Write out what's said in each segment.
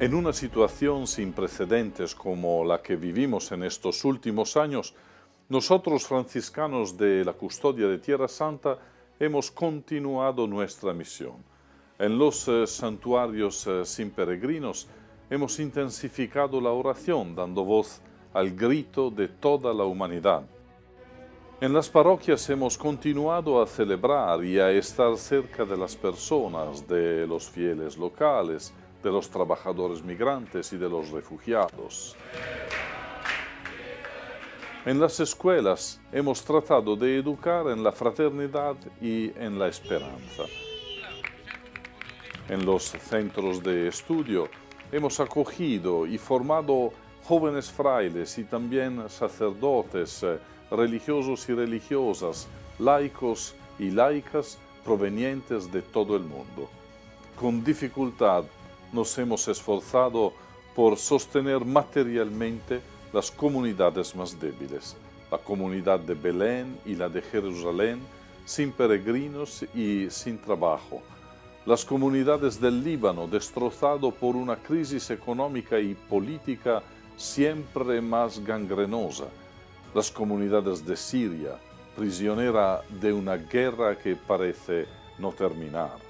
En una situación sin precedentes como la que vivimos en estos últimos años, nosotros franciscanos de la custodia de Tierra Santa hemos continuado nuestra misión. En los eh, santuarios eh, sin peregrinos hemos intensificado la oración dando voz al grito de toda la humanidad. En las parroquias hemos continuado a celebrar y a estar cerca de las personas, de los fieles locales, de los trabajadores migrantes y de los refugiados. En las escuelas hemos tratado de educar en la fraternidad y en la esperanza. En los centros de estudio hemos acogido y formado jóvenes frailes y también sacerdotes, eh, religiosos y religiosas, laicos y laicas provenientes de todo el mundo. Con dificultad nos hemos esforzado por sostener materialmente las comunidades más débiles, la comunidad de Belén y la de Jerusalén, sin peregrinos y sin trabajo, las comunidades del Líbano destrozado por una crisis económica y política siempre más gangrenosa, las comunidades de Siria, prisionera de una guerra que parece no terminar.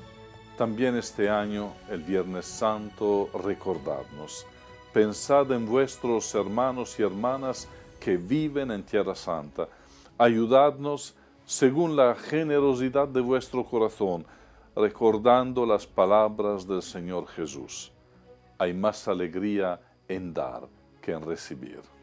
También este año, el Viernes Santo, recordadnos, pensad en vuestros hermanos y hermanas que viven en Tierra Santa. Ayudadnos según la generosidad de vuestro corazón, recordando las palabras del Señor Jesús. Hay más alegría en dar que en recibir.